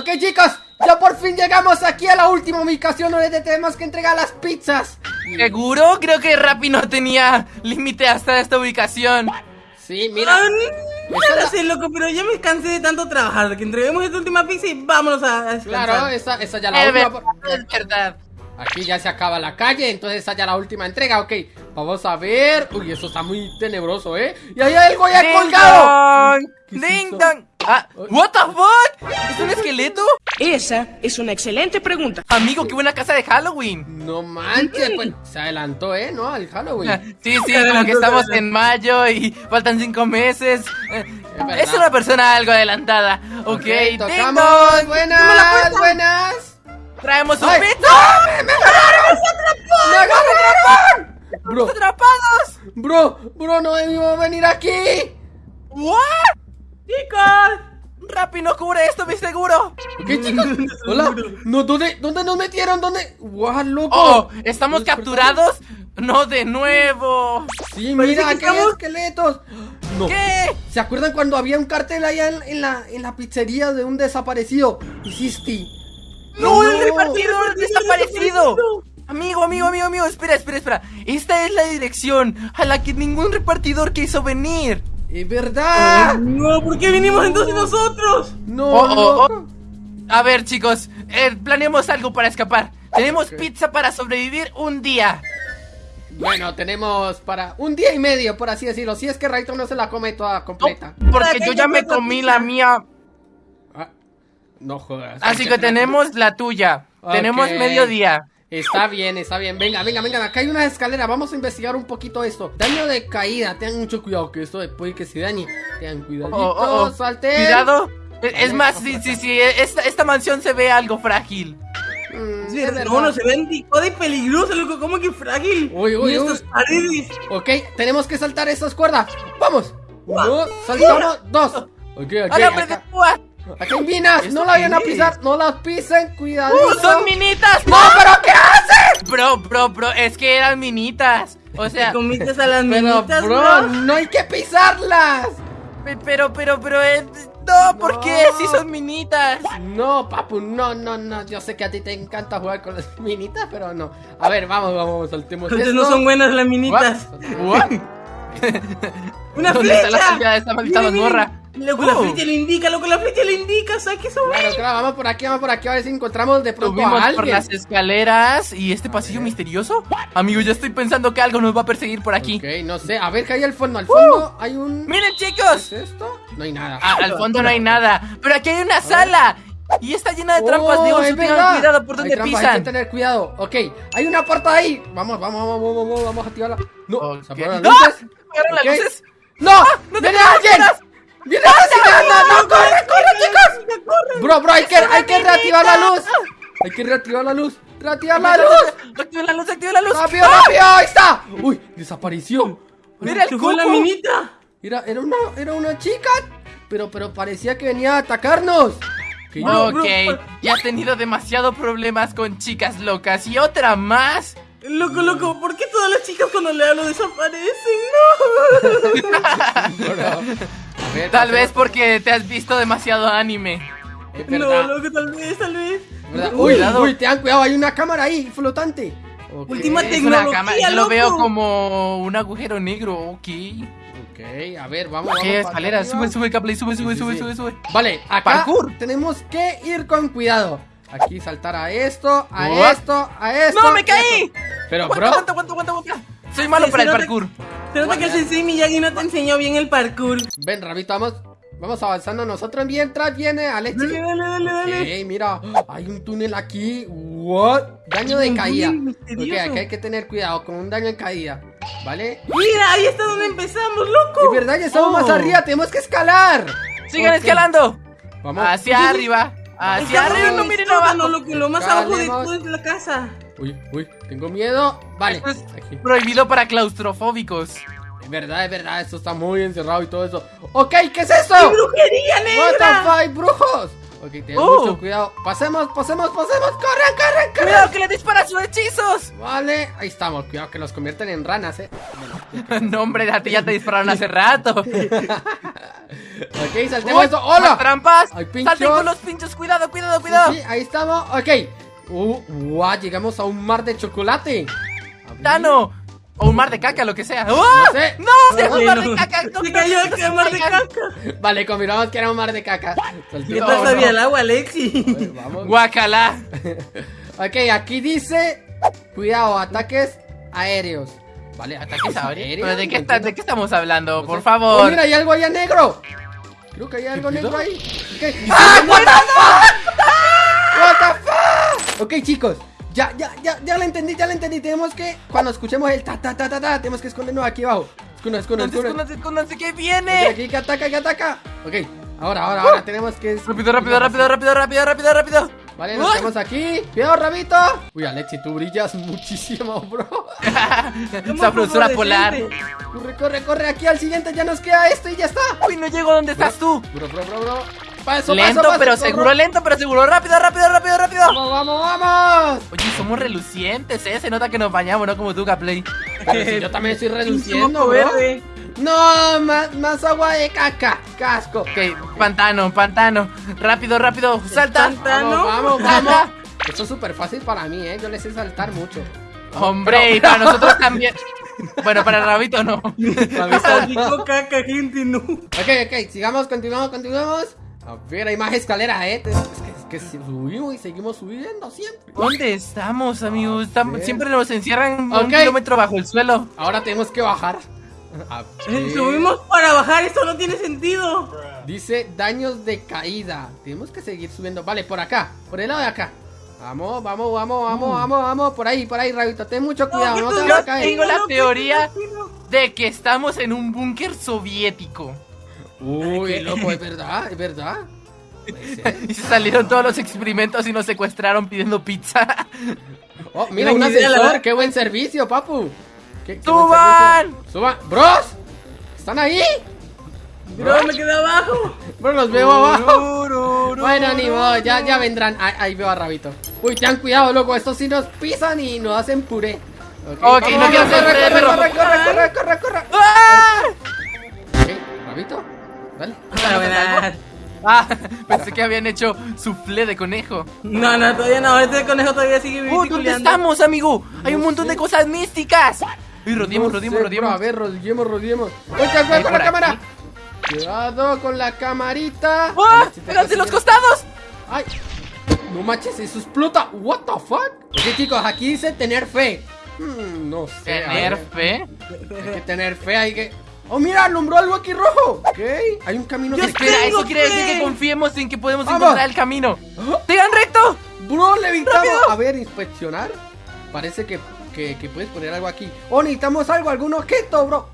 Ok, chicos, ya por fin llegamos aquí a la última ubicación donde tenemos que entregar las pizzas. ¿Seguro? Creo que Rappi no tenía límite hasta esta ubicación. Sí, mira. Esa no lo la- sé, loco, pero ya me cansé de tanto trabajar. Que entreguemos esta última pizza y vámonos a, a descansar. Claro, esa, esa ya la Es última. verdad, es verdad. Aquí ya se acaba la calle, entonces esa ya la última entrega, ok. Vamos a ver. Uy, eso está muy tenebroso, ¿eh? Y ahí hay algo ya ¡Ding colgado. dong! ¿Qué es ¡Ding dong! Ah, ¿What the fuck? ¿Es un esqueleto? Esa es una excelente pregunta. Amigo, qué buena casa de Halloween. No manches, pues se adelantó, ¿eh? ¿No? Al Halloween. Sí, sí, como que estamos en mayo y faltan cinco meses. Verdad. Es una persona algo adelantada. Ok, Ok, ding tocamos. Buenas, buenas. Traemos un ¡Ay! pizza. ¡No! ¡Me, me agarraron! ¡Me agarraron! Bro, ¡Atrapados! bro, bro, no debimos venir aquí. ¿What? ¡Chicos! Rappi no cubre esto, mi seguro. Ok, chicos. Hola. No, ¿dónde, ¿Dónde nos metieron? ¿Dónde? ¡Guau, loco! Oh, ¿estamos capturados? No, de nuevo. Sí, Parece mira, que hay estamos- esqueletos. No. ¿Qué? ¿Se acuerdan cuando había un cartel allá en, en la, en la pizzería de un desaparecido? Hiciste. ¡No, el No. repartidor desaparecido! Amigo, amigo, amigo, amigo, espera, espera, espera. Esta es la dirección a la que ningún repartidor quiso venir. ¡Es verdad! No, ¿por qué vinimos entonces nosotros? No, Oh, oh, loco. A ver, chicos, eh, planeemos algo para escapar. Tenemos pizza para sobrevivir un día. Bueno, tenemos para un día y medio, por así decirlo. Si es que Raito no se la come toda No, completa. porque yo ya me comí la mía. Ah, no jodas. Así que tenemos la tuya. Tenemos Ok. mediodía. Está bien, está bien. Venga, venga, venga. Acá hay una escalera. Vamos a investigar un poquito esto. Daño de caída. Tengan mucho cuidado que esto puede que se dañe. Tengan cuidadito. Oh, oh, oh. Salten. Cuidado. Es es más, sí, sí, sí. Esta, esta mansión se ve algo frágil. Mm, Sí, es no, verdad. no, se ven picada y peligrosa, loco. ¿Cómo que frágil? Uy, uy, estas paredes. Ok, tenemos que saltar estas cuerdas. ¡Vamos! Uno, saltamos, dos. Ok, ok. ¡Ahora Acá, a- hay minas. ¿Esto No la vayan a pisar. No las pisen. Cuidadito. ¡Uh, son minitas! ¡No, pero qué haces! Bro, bro, bro, es que eran minitas. O sea, ¿Te comiste a las Pero, minitas, bro, bro? no hay que pisarlas. pe- pero, pero, pero, eh, no, ¿por No. qué? Si son minitas. No, papu, no, no, no. Yo sé que a ti te encanta jugar con las minitas, pero no. A ver, vamos, vamos, saltemos Entonces esto. no son buenas las minitas. What? ¡Una ¿Dónde está la flecha! salida de esta maldita mazmorra? Loco, la Oh. flecha le indica, loco, la flecha le indica. ¿Sabes qué son? Claro, claro, vamos por aquí, vamos por aquí, a ver si encontramos de pronto Subimos a por las escaleras y este pasillo misterioso. Amigo, yo estoy pensando que algo nos va a perseguir por aquí. Ok, no sé, a ver qué hay al fondo. Al fondo hay un... Miren, ¿Qué chicos. es esto? No hay nada. Ah, al fondo no hay nada, pero aquí hay una sala y está llena de trampas. Oh, Dios, tengan cuidado por Hay donde trampas, Hay que pisan. tener cuidado. Ok, hay una puerta ahí. Vamos, vamos, vamos, vamos, vamos, vamos a activarla. No, Ok. se apagaron ¡No! las luces. ¿Apagaron las luces? ¡No! no ¡Viene te alguien! ¡Viene asesinando! ¡No, corre, corre, chicos! Bro, bro, hay que, hay que reactivar la luz. Hay que reactivar la luz. ¡Reactivar la luz! Activa la luz, activa la luz. ¡Rápido, rápido! ¡Ahí está! ¡Uy! Desapareció. Mira el ¿Qué fue la cuco. minita? Era, era una, era una chica. Pero, pero parecía que venía a atacarnos. Que Ok, ya he tenido demasiado problemas con chicas locas y otra más. Loco, loco, ¿por qué todas las chicas cuando le hablo desaparecen? No. Ver, Tal pasemos- vez porque te has visto demasiado anime. Es No, loco, tal vez, tal vez. ¿verdad? Uy, uy, tengan cuidado, hay una cámara ahí, flotante. Ok, Última Es una Tecnología, yo lo veo como un agujero negro, ok. Ok, a ver, vamos, vamos. ¿Qué para escalera? Sube, sube, Capley, sube, sube, Sí, sí, sube, sí. sube, sube. Vale, acá Parkour. tenemos que ir con cuidado. Aquí saltar a esto, a What? esto, a esto. ¡No, me caí! esto. Pero, Aguanta, bro, aguanta, aguanta, aguanta, aguanta. Soy malo Sí, para el nota- parkour. Se nota que el Sensei Miyagi no te enseñó bien el parkour. ven, Rabito, vamos, vamos avanzando nosotros. Mientras viene Alexi. Dale, dale, dale, dale. Mira, hay un túnel aquí. What? Daño de caída. Ok, aquí hay que tener cuidado con un daño de caída. ¿Vale? Mira, ahí está donde empezamos, loco. Es verdad, ya estamos Oh. más arriba, tenemos que escalar. Sigan escalando. Vamos. Hacia arriba. Hacia arriba, no miren abajo. loco, lo más abajo de toda la casa. Uy, uy, tengo miedo. Vale. Esto es Aquí. prohibido para claustrofóbicos. Es verdad, es verdad, esto está muy encerrado y todo eso. Ok, ¿qué es esto? ¡Qué brujería What the negra! fuck, brujos. Ok, ten Oh. mucho cuidado. Pasemos, pasemos, pasemos. Corran, corran, corran. ¡Cuidado que le dispara sus hechizos! Vale, ahí estamos. Cuidado que los convierten en ranas, eh. No, hombre, a ti ya te dispararon hace rato. Ok, saltemos Uy, esto. ¡Hola! trampas! Pinchos. ¡Salten con los pinchos! ¡Cuidado, cuidado, cuidado! Sí, ahí estamos. Ok. Uh, guau, llegamos a un mar de chocolate. ¡Tano! O un mar de caca, lo que sea. ¡Oh! No sé. ¡No! ¡Se es un mar no. de caca! ¡No, Se no, cayó no, el no, mar de no, caca. Vale, confirmamos que era un mar de caca. ¿Qué sabía no. el agua, Alexi? Vamos. ¡Guacala! Ok, aquí dice. Cuidado, ataques aéreos. Vale, ¿Ataques aéreos? ¿Pero de qué, no está- de qué estamos hablando? No Por sé. favor. Oh, mira, hay algo allá negro. Creo que hay algo negro ahí. Ok. ¡Ah, what the fuck? Ok, chicos. Ya, ya, ya, ya lo entendí, ya lo entendí. Tenemos que, cuando escuchemos el ta ta ta ta ta, tenemos que escondernos aquí abajo. Esconde, Escóndanse, esconde. escóndanse, escóndanse, que viene! aquí que ataca, que ataca. Ok, ahora, ahora, ahora tenemos que. Rápido, rápido, rápido, rápido, rápido, rápido, rápido. Vale, nos tenemos aquí. Cuidado, rabito. Uy, Alexi, tú brillas muchísimo, bro. Sabrosura polar. Corre, corre, corre. Aquí al siguiente ya nos queda esto y ya está. Uy, no llego donde estás tú. Bro, bro, bro, bro. Paso, Lento, paso, paso, pero corro. seguro, lento, pero seguro. Rápido, rápido, rápido, rápido. Vamos, vamos, vamos. Oye, somos relucientes, ¿eh? Se nota que nos bañamos, no como tú, si yo también estoy reduciendo, Moco bro. verde. No, más, más agua de caca. Casco. Ok, pantano, pantano. Rápido, rápido, salta. Pantano. Vamos, vamos, vamos. Esto es súper fácil para mí, ¿eh? Yo le sé saltar mucho. Hombre, y para nosotros también. Bueno, para Rabito no. Salpicó caca, gente, no. Ok, ok, sigamos, continuamos, continuamos. A ver, hay más escaleras, ¿eh? Es que, es que subimos y seguimos subiendo siempre. ¿Dónde estamos, amigos? Estam- ver. siempre nos encierran Ok. un kilómetro bajo el suelo. Ahora tenemos que bajar. Eh, Subimos para bajar, esto no tiene sentido. Dice daños de caída. Tenemos que seguir subiendo. Vale, por acá, por el lado de acá. Vamos, vamos, vamos, vamos, vamos, vamos. Por ahí, por ahí, Rabito. Ten mucho cuidado, no, te vas a caer. tengo la teoría de que estamos en un búnker soviético. Uy, loco, es verdad, es verdad. Y se salieron todos los experimentos y nos secuestraron pidiendo pizza. Oh, mira, un ascensor. Qué buen servicio, papu. Qué- ¡Suban! ¡Suban! ¡Bros! ¿Están ahí? Bro, me quedé abajo. Bro, los veo abajo. Bueno, ni modo, ya, ya vendrán. Ahí, ahí veo a Rabito. Uy, ten cuidado, loco. Estos sí nos pisan y nos hacen puré. Ok, no quiero corre, corre, corre, corre, corre, corre, corre, corre. ¡Ah! Ok, Rabito, Ah, pensé que habían hecho soufflé de conejo. No, no, todavía no. Este conejo todavía sigue ¡Oh, ¿dónde estamos, amigo? Hay un montón sé. de cosas místicas. Uy, rodeemos, No rodeemos, sé, rodeemos. bro, A ver, rodeemos, rodeemos. Oye, cuidado con la cámara. Cuidado con la camarita. ¡Ah! Vale, si te ¡Háganse los costados! ¡Ay! No manches, eso explota. ¿What the fuck? Ok, chicos, aquí dice tener fe. Hmm, no sé. Tener fe. Hay que tener fe, hay que. ¡Oh, mira! ¡Alumbró algo aquí rojo! Ok, hay un camino que. Espera, tengo eso quiere decir que confiemos en que podemos Vamos. encontrar el camino. ¡Oh! ¡Sigan recto! ¡Bro, levitamos! ¡Rápido! A ver, inspeccionar. Parece que, que, que puedes poner algo aquí. ¡Oh, necesitamos algo! ¿Algún objeto, bro?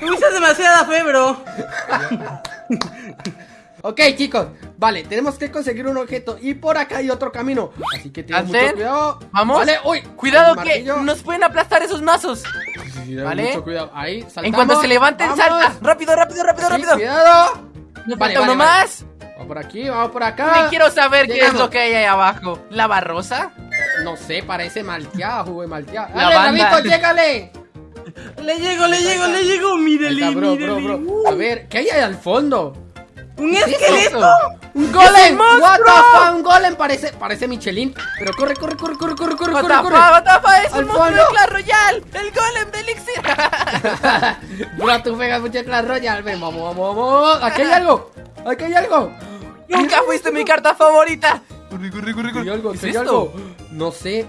Tuviste demasiada fe, bro. Ok, chicos, vale, tenemos que conseguir un objeto y por acá hay otro camino. Así que ten mucho cuidado. ¿Vamos? Vale, uy, Cuidado que nos pueden aplastar esos mazos. Sí, sí, ten ¿vale? Mucho cuidado. Ahí, saltamos. En cuanto se levanten, Vamos. salta. Rápido, rápido, rápido, rápido. cuidado. Nos Vale, falta vale, uno vale. más. Vamos por aquí, vamos por acá. Me quiero saber qué es lo que hay ahí abajo. ¿Lava rosa? No sé, parece malteada, jugo de malteada. La Dale. Rabito, llégale. Le llego, le llego, le llego. Mírele, mírele. A ver, ¿qué hay ahí al fondo? Un ¿Qué es esqueleto. ¡Un golem! un monstruo! ¡What the fuck! ¡Un golem! Parece, parece Michelin. Pero corre, corre, corre, corre, corre, corre, corre, corre. what the fuck, es el monstruo fondo. de Clash Royale, el golem de Elixir. Bro, tú pegas mucho Clash Royale. Ven, vamos, vamos, vamos. Aquí hay algo. Aquí hay algo. Nunca fuiste mi carta favorita. Corre, corre, corre, Hay corre. algo, ¿Qué es esto? algo. No sé.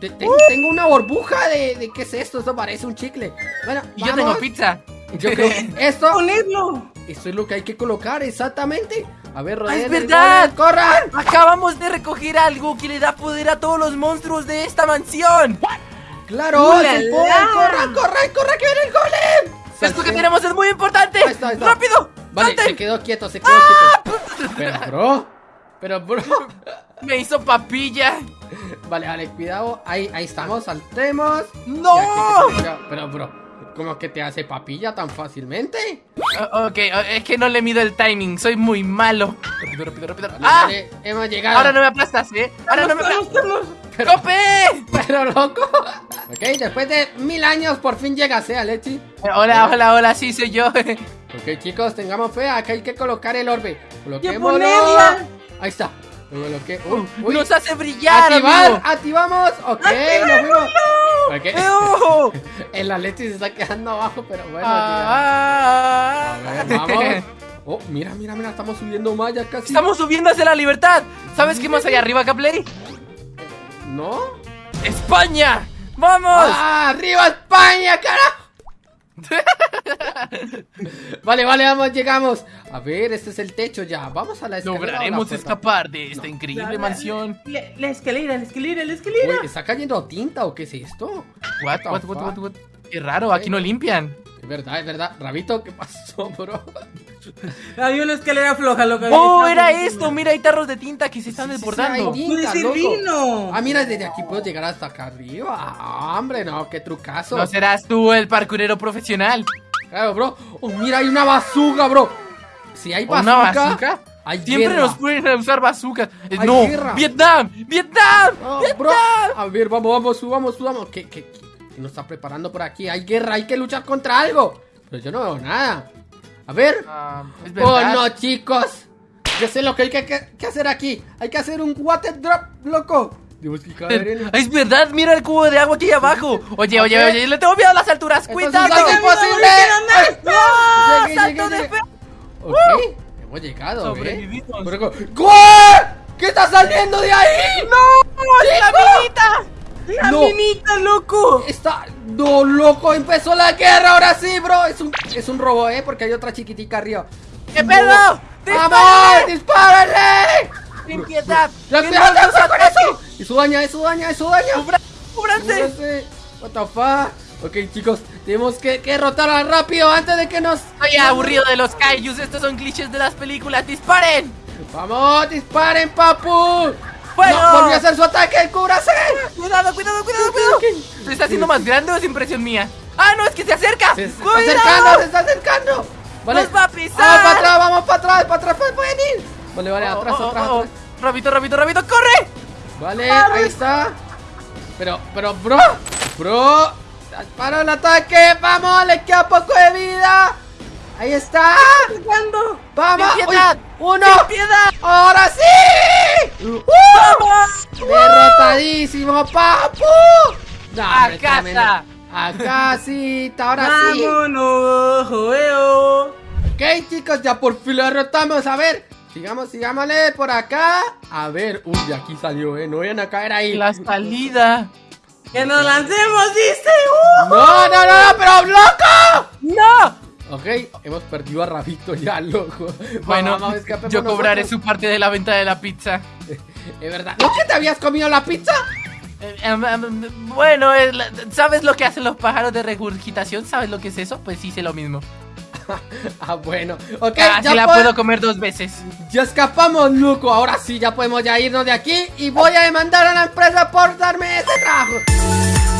Te- Tengo una burbuja de, de qué es esto. Esto parece un chicle. Bueno, Y yo tengo pizza. Yo creo que esto, Ponerlo. esto es lo que hay que colocar exactamente. A ver, Ah, rodeen es el verdad. ¡Corran! Acabamos de recoger algo que le da poder a todos los monstruos de esta mansión. ¡Claro! ¡Es poder! ¡Corran, corran, corran! ¡Que viene el golem! Esto que tenemos es muy importante. Ahí está, ahí está. ¡Rápido! Vale, ¡Salten! se quedó quieto, se quedó quieto. Pero, bro. Pero, bro. Me hizo papilla. Vale, vale, cuidado. Ahí, ahí estamos, saltemos. ¡No! Pero, bro, ¿cómo que te hace papilla tan fácilmente? Oh, ok, es que no le mido el timing, soy muy malo. Rápido, rápido, rápido. Vale, ¡Ah! vale, hemos llegado. Ahora no me aplastas, ¿eh? Ahora no me aplastas. ¡Cope! Pero, loco. Ok, después de mil años por fin llegas, ¿eh, Alexi? Eh, Hola, hola, hola, sí, soy yo. Ok, chicos, tengamos fe. Acá hay que colocar el orbe. Coloquémoslo. Ahí está. Lo coloqué. Uy, uy. Nos hace brillar, Activar, amigo. activamos. Ok, nos fuimos. Ok. ¡Eh, ojo! El Alexis se está quedando abajo, pero bueno. Ah, llega. A ver, vamos. Oh, mira, mira, mira, estamos subiendo más ya casi. Estamos subiendo hacia la libertad. ¿Sabes qué más hay arriba, Capleri? ¿No? ¡España! ¡Vamos! ¡Ah, ¡Arriba España, carajo! vale, vale, vamos, llegamos. A ver, este es el techo ya. Vamos a la escalera. la Lograremos escapar de esta increíble La- la- mansión. La, escalera, la escalera, la escalera. Uy, ¿está cayendo tinta o qué es esto? What, what, what, what? Qué raro, aquí no limpian. Es verdad, es verdad. Rabito, ¿qué pasó, bro? Había una escalera floja, loco. ¡Oh, era esto! Mira, hay tarros de tinta que se están Sí, sí, sí, desbordando. hay tinta, ¡Puede ser loco. vino! Ah, mira, desde aquí puedo llegar hasta acá arriba. Ah, hombre, no, qué trucazo. ¿No serás tú el parkurero profesional? Claro, bro. Oh, mira, hay una bazooka, bro. Si hay bazooka, ¿Una bazooka? hay Siempre guerra. nos pueden usar bazookas. Eh, ¡No! guerra. ¡Vietnam! ¡Vietnam! Bro. A ver, vamos, vamos, subamos, subamos. ¿Qué, qué, qué nos está preparando por aquí? Hay guerra, hay que luchar contra algo. Pero yo no veo nada. A ver. Es Oh, no, chicos. Yo sé lo que hay que, que- que hacer aquí. Hay que hacer un water drop, loco. Tenemos que caer en... Es verdad, mira el cubo de agua aquí abajo. Oye, oye, oye, le tengo miedo a las alturas. ¡Cuidado! algo imposible. ¡Salto llegué, de fe! Ok, hemos llegado, ¿eh? ¿Qué? ¿Qué está saliendo de ahí? ¡No! ¡La minita! ¡La No. minita, loco! Está... No, loco, empezó la guerra, ahora sí, bro. Es un, es un robo, ¿eh? Porque hay otra chiquitica arriba. ¡Qué No. pedo! ¡Vamos! ¡Dispárenle! ¡Sin piedad! ¡Ya, ¡Que cuidado, no nos cuidado con eso! Eso daña, eso daña, eso daña. ¡Cubra- ¡Cúbranse! What the fuck? Ok, chicos, tenemos que, que derrotarla rápido antes de que nos... Estoy aburrido de los kaijus. Estos son clichés de las películas. ¡Disparen! ¡Vamos, disparen, papu! ¡Fuego! No, volvió a hacer su ataque, cúbrase. Cuidado, cuidado, cuidado, cuidado. ¿Se está haciendo más grande o es impresión mía? ¡Ah, no! ¡Es que se acerca! Se, está acercando, se está acercando. ¡Nos va a pisar! Vamos para atrás, vamos para atrás, para atrás, pues, pueden ir. Vale, vale, Oh, atrás, oh, atrás, oh, atrás. ¡Rabito, rabito, rabito! ¡Corre! Vale, ahí está. Pero, pero, bro, bro, para el ataque, vamos, le queda poco de vida. Ahí está. Vamos. Uy, uno. Ahora sí. ¡Uh! Derrotadísimo, papu. No, ¡A casa! A casita, ahora sí. ¡Vámonos, joeo! Ok, chicos, ya por fin lo derrotamos. A ver, sigamos, sigámosle por acá. A ver, uy, de aquí salió, eh. No vayan a caer ahí. La salida. ¡Que nos lancemos, dice! ¡Uh! No, no, no, pero loco. Ok, hemos perdido a Rabito ya, loco. Bueno, Vamos, yo cobraré nosotros. su parte de la venta de la pizza. Es verdad. ¿No que te habías comido la pizza? Eh, em, em, bueno, ¿sabes lo que hacen los pájaros de regurgitación? ¿Sabes lo que es eso? Pues hice lo mismo. Ah, bueno. Ok, Así ya, la puedo comer dos veces. ya escapamos, loco. Ahora sí, ya podemos ya irnos de aquí. Y voy a demandar a la empresa por darme ese trabajo.